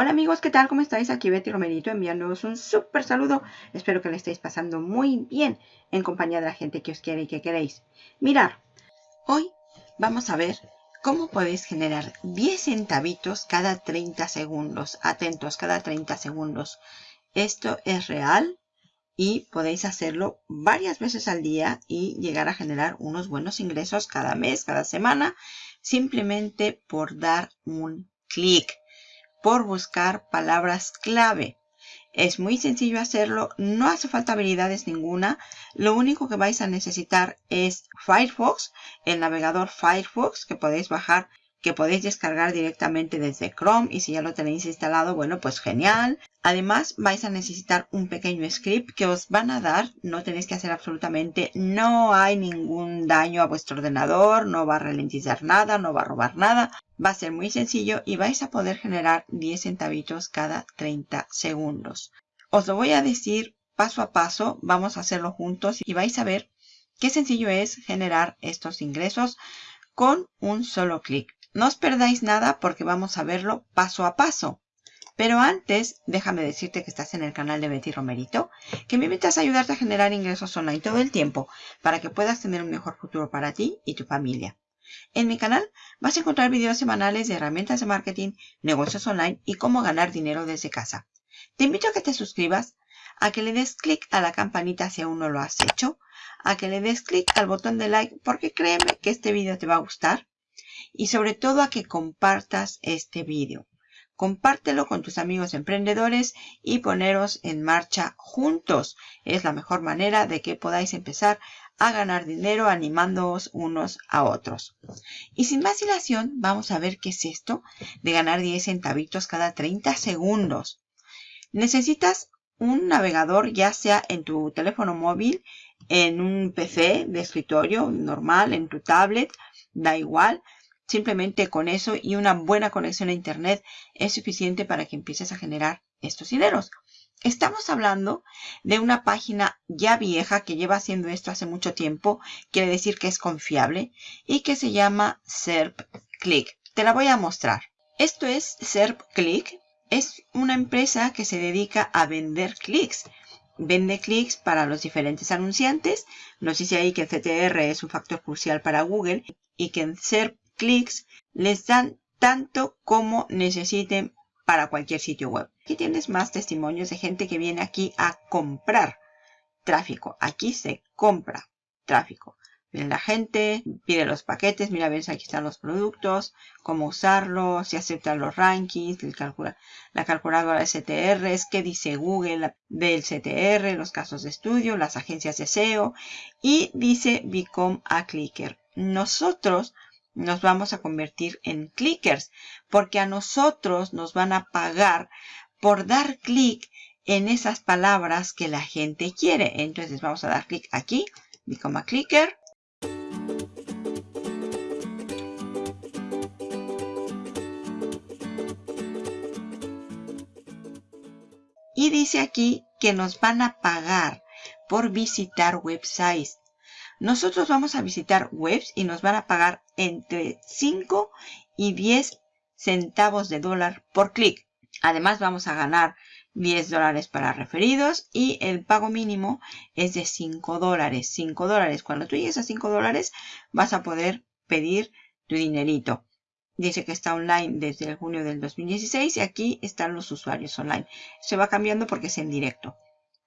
Hola amigos, ¿qué tal? ¿Cómo estáis? Aquí Betty Romerito enviándoos un súper saludo. Espero que le estéis pasando muy bien en compañía de la gente que os quiere y que queréis. Mirar, hoy vamos a ver cómo podéis generar 10 centavitos cada 30 segundos. Atentos, cada 30 segundos. Esto es real y podéis hacerlo varias veces al día y llegar a generar unos buenos ingresos cada mes, cada semana, simplemente por dar un clic por buscar palabras clave. Es muy sencillo hacerlo, no hace falta habilidades ninguna. Lo único que vais a necesitar es Firefox, el navegador Firefox que podéis bajar que podéis descargar directamente desde Chrome y si ya lo tenéis instalado, bueno, pues genial. Además, vais a necesitar un pequeño script que os van a dar, no tenéis que hacer absolutamente, no hay ningún daño a vuestro ordenador, no va a ralentizar nada, no va a robar nada. Va a ser muy sencillo y vais a poder generar 10 centavitos cada 30 segundos. Os lo voy a decir paso a paso, vamos a hacerlo juntos y vais a ver qué sencillo es generar estos ingresos con un solo clic. No os perdáis nada porque vamos a verlo paso a paso. Pero antes, déjame decirte que estás en el canal de Betty Romerito, que me invitas a ayudarte a generar ingresos online todo el tiempo para que puedas tener un mejor futuro para ti y tu familia. En mi canal vas a encontrar videos semanales de herramientas de marketing, negocios online y cómo ganar dinero desde casa. Te invito a que te suscribas, a que le des clic a la campanita si aún no lo has hecho, a que le des clic al botón de like porque créeme que este video te va a gustar y sobre todo a que compartas este vídeo. Compártelo con tus amigos emprendedores y poneros en marcha juntos. Es la mejor manera de que podáis empezar a ganar dinero animándoos unos a otros. Y sin más dilación, vamos a ver qué es esto de ganar 10 centavitos cada 30 segundos. Necesitas un navegador ya sea en tu teléfono móvil, en un PC de escritorio normal, en tu tablet, da igual. Simplemente con eso y una buena conexión a internet es suficiente para que empieces a generar estos dineros. Estamos hablando de una página ya vieja que lleva haciendo esto hace mucho tiempo, quiere decir que es confiable y que se llama SERPClick. Te la voy a mostrar. Esto es SERPClick. Es una empresa que se dedica a vender clics. Vende clics para los diferentes anunciantes. Nos dice ahí que el CTR es un factor crucial para Google y que en SERP clics les dan tanto como necesiten para cualquier sitio web. Aquí tienes más testimonios de gente que viene aquí a comprar tráfico. Aquí se compra tráfico. La gente pide los paquetes, mira, ves, aquí están los productos, cómo usarlos, si aceptan los rankings, la calculadora de CTRs, qué dice Google del CTR, los casos de estudio, las agencias de SEO y dice Become a Clicker. Nosotros nos vamos a convertir en clickers porque a nosotros nos van a pagar por dar clic en esas palabras que la gente quiere. Entonces vamos a dar clic aquí, become clicker. Y dice aquí que nos van a pagar por visitar websites. Nosotros vamos a visitar webs y nos van a pagar entre 5 y 10 centavos de dólar por clic. Además vamos a ganar 10 dólares para referidos y el pago mínimo es de 5 dólares. 5 dólares. Cuando tú llegues a 5 dólares vas a poder pedir tu dinerito. Dice que está online desde el junio del 2016 y aquí están los usuarios online. Se va cambiando porque es en directo.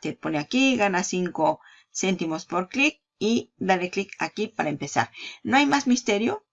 Te pone aquí, gana 5 céntimos por clic y darle clic aquí para empezar. No hay más misterio.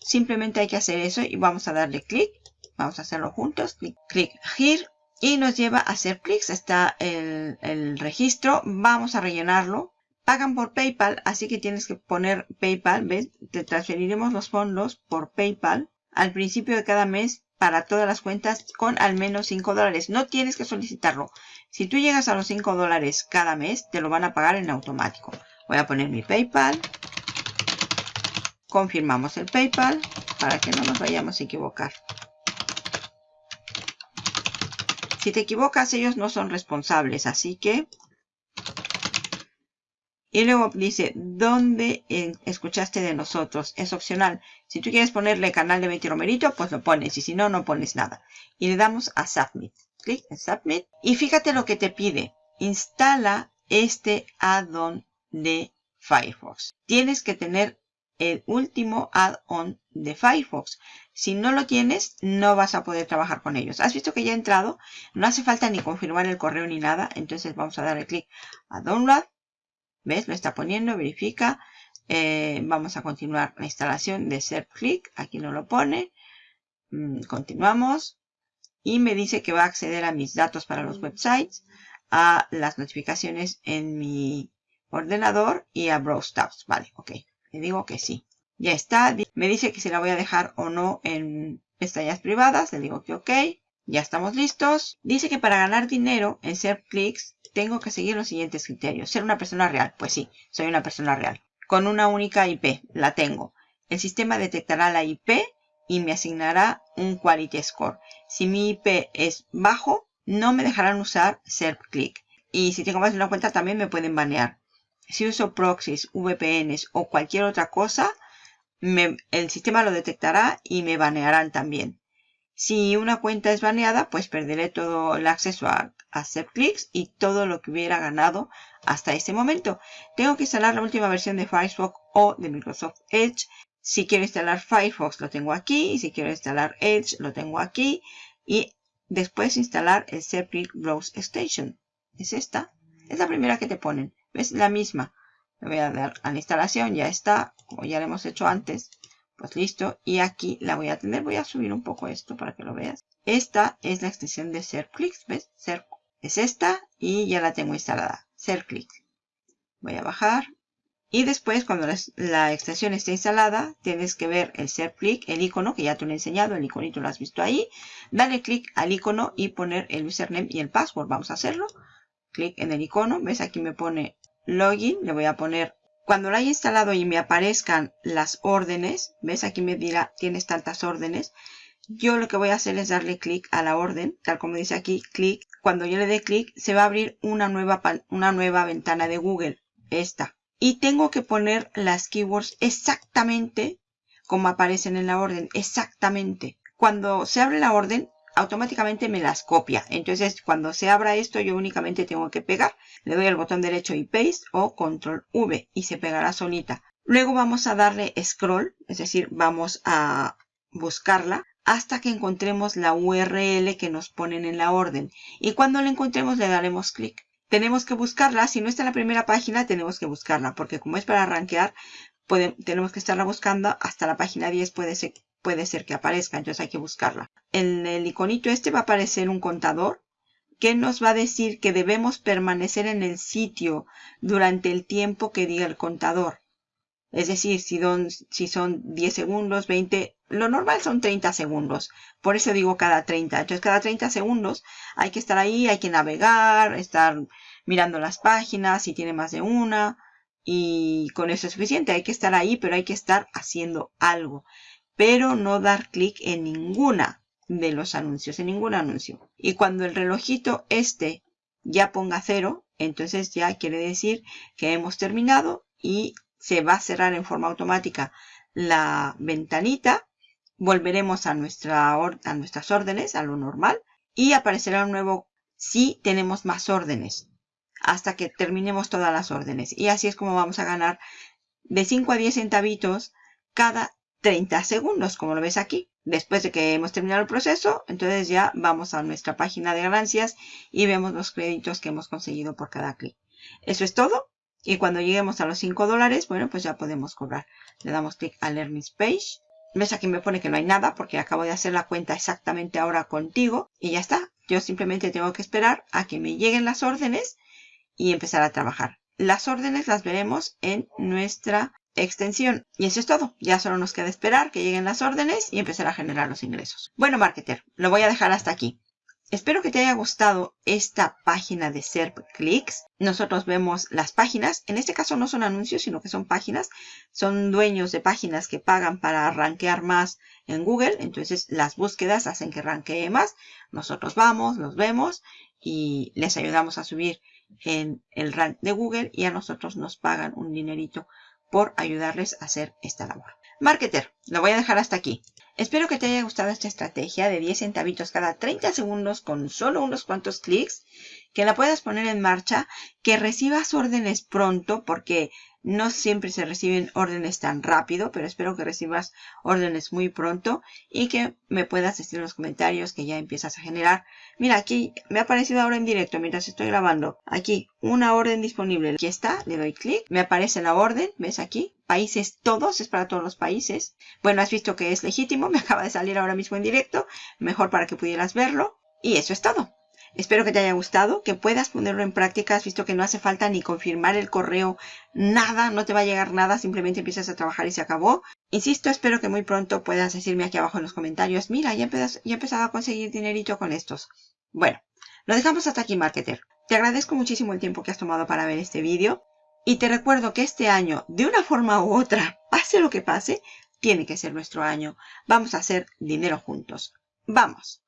Simplemente hay que hacer eso y vamos a darle clic. Vamos a hacerlo juntos. Clic, clic here. Y nos lleva a hacer clics. Está el, el registro. Vamos a rellenarlo. Pagan por PayPal, así que tienes que poner PayPal. ¿Ves? Te transferiremos los fondos por PayPal al principio de cada mes para todas las cuentas con al menos 5 dólares. No tienes que solicitarlo. Si tú llegas a los 5 dólares cada mes, te lo van a pagar en automático. Voy a poner mi PayPal. Confirmamos el PayPal para que no nos vayamos a equivocar. Si te equivocas, ellos no son responsables, así que Y luego dice, ¿dónde escuchaste de nosotros? Es opcional. Si tú quieres ponerle canal de Betty Romerito, pues lo pones. Y si no, no pones nada. Y le damos a Submit. Clic en Submit. Y fíjate lo que te pide. Instala este add-on de Firefox. Tienes que tener el último add-on de Firefox. Si no lo tienes, no vas a poder trabajar con ellos. ¿Has visto que ya he entrado? No hace falta ni confirmar el correo ni nada. Entonces vamos a darle clic a Download. ¿Ves? Lo está poniendo, verifica. Eh, vamos a continuar la instalación de Click. Aquí no lo pone. Mm, continuamos. Y me dice que va a acceder a mis datos para los websites, a las notificaciones en mi ordenador y a Browse Tabs. Vale, ok. Le digo que sí. Ya está. Me dice que si la voy a dejar o no en pestañas privadas. Le digo que ok. Ya estamos listos. Dice que para ganar dinero en Clicks tengo que seguir los siguientes criterios. Ser una persona real. Pues sí, soy una persona real. Con una única IP. La tengo. El sistema detectará la IP y me asignará un Quality Score. Si mi IP es bajo, no me dejarán usar SerpClick. Y si tengo más de una cuenta también me pueden banear. Si uso proxies, VPNs o cualquier otra cosa, el sistema lo detectará y me banearán también. Si una cuenta es baneada, pues perderé todo el acceso a, hacer y todo lo que hubiera ganado hasta ese momento. Tengo que instalar la última versión de Firefox o de Microsoft Edge. Si quiero instalar Firefox lo tengo aquí. Si quiero instalar Edge lo tengo aquí. Y después instalar el Serpent Browse Station. Es esta. Es la primera que te ponen. ¿Ves? La misma. Le voy a dar a la instalación. Ya está. Como ya lo hemos hecho antes. Pues listo. Y aquí la voy a tener. Voy a subir un poco esto para que lo veas. Esta es la extensión de SerpClicks. ¿Ves? Serp es esta y ya la tengo instalada. SerpClick. Voy a bajar. Y después, cuando la, extensión esté instalada, tienes que ver el SerpClick, el icono que ya te lo he enseñado. El iconito lo has visto ahí. Dale clic al icono y poner el username y el password. Vamos a hacerlo. Clic en el icono. ¿Ves? Aquí me pone login. Le voy a poner cuando lo haya instalado y me aparezcan las órdenes, ves aquí me dirá tienes tantas órdenes, yo lo que voy a hacer es darle clic a la orden, tal como dice aquí, clic. Cuando yo le dé clic se va a abrir una nueva, una nueva ventana de Google, esta. Y tengo que poner las keywords exactamente como aparecen en la orden, exactamente. Cuando se abre la orden, automáticamente me las copia. Entonces, cuando se abra esto, yo únicamente tengo que pegar. Le doy al botón derecho y paste o control V y se pegará solita. Luego vamos a darle scroll, es decir, vamos a buscarla hasta que encontremos la URL que nos ponen en la orden. Y cuando la encontremos le daremos clic. Tenemos que buscarla. Si no está en la primera página, tenemos que buscarla. Porque como es para rankear, tenemos que estarla buscando. Hasta la página 10 puede ser puede ser que aparezca, entonces hay que buscarla. En el iconito este va a aparecer un contador que nos va a decir que debemos permanecer en el sitio durante el tiempo que diga el contador. Es decir, si, son 10 segundos, 20, lo normal son 30 segundos. Por eso digo cada 30. Entonces cada 30 segundos hay que estar ahí, hay que navegar, estar mirando las páginas, si tiene más de una. Y con eso es suficiente. Hay que estar ahí, pero hay que estar haciendo algo pero no dar clic en ninguna de los anuncios, en ningún anuncio. Y cuando el relojito este ya ponga cero, entonces ya quiere decir que hemos terminado y se va a cerrar en forma automática la ventanita. Volveremos a, nuestra a nuestras órdenes, a lo normal, y aparecerá un nuevo si tenemos más órdenes hasta que terminemos todas las órdenes. Y así es como vamos a ganar de 5 a 10 centavitos cada 30 segundos, como lo ves aquí. Después de que hemos terminado el proceso, entonces ya vamos a nuestra página de ganancias y vemos los créditos que hemos conseguido por cada clic. Eso es todo. Y cuando lleguemos a los 5 dólares, bueno, pues ya podemos cobrar. Le damos clic a Learning Page. Ves aquí me pone que no hay nada porque acabo de hacer la cuenta exactamente ahora contigo. Y ya está. Yo simplemente tengo que esperar a que me lleguen las órdenes y empezar a trabajar. Las órdenes las veremos en nuestra extensión. Y eso es todo. Ya solo nos queda esperar que lleguen las órdenes y empezar a generar los ingresos. Bueno, marketer, lo voy a dejar hasta aquí. Espero que te haya gustado esta página de SERP Clicks. Nosotros vemos las páginas. En este caso no son anuncios, sino que son páginas. Son dueños de páginas que pagan para rankear más en Google. Entonces las búsquedas hacen que ranquee más. Nosotros vamos, los vemos y les ayudamos a subir en el rank de Google y a nosotros nos pagan un dinerito por ayudarles a hacer esta labor. Marketer, lo voy a dejar hasta aquí. Espero que te haya gustado esta estrategia de 10 centavitos cada 30 segundos con solo unos cuantos clics, que la puedas poner en marcha, que recibas órdenes pronto porque no siempre se reciben órdenes tan rápido, pero espero que recibas órdenes muy pronto y que me puedas decir en los comentarios que ya empiezas a generar. Mira, aquí me ha aparecido ahora en directo mientras estoy grabando. Aquí, una orden disponible. Aquí está, le doy clic. Me aparece la orden, ¿ves aquí? Países todos, es para todos los países. Bueno, has visto que es legítimo, me acaba de salir ahora mismo en directo. Mejor para que pudieras verlo. Y eso es todo. Espero que te haya gustado, que puedas ponerlo en práctica. Has visto que no hace falta ni confirmar el correo, nada, no te va a llegar nada, simplemente empiezas a trabajar y se acabó. Insisto, espero que muy pronto puedas decirme aquí abajo en los comentarios, mira, ya, he empezado a conseguir dinerito con estos. Bueno, lo dejamos hasta aquí, Marketer. Te agradezco muchísimo el tiempo que has tomado para ver este vídeo. Y te recuerdo que este año, de una forma u otra, pase lo que pase, tiene que ser nuestro año. Vamos a hacer dinero juntos. ¡Vamos!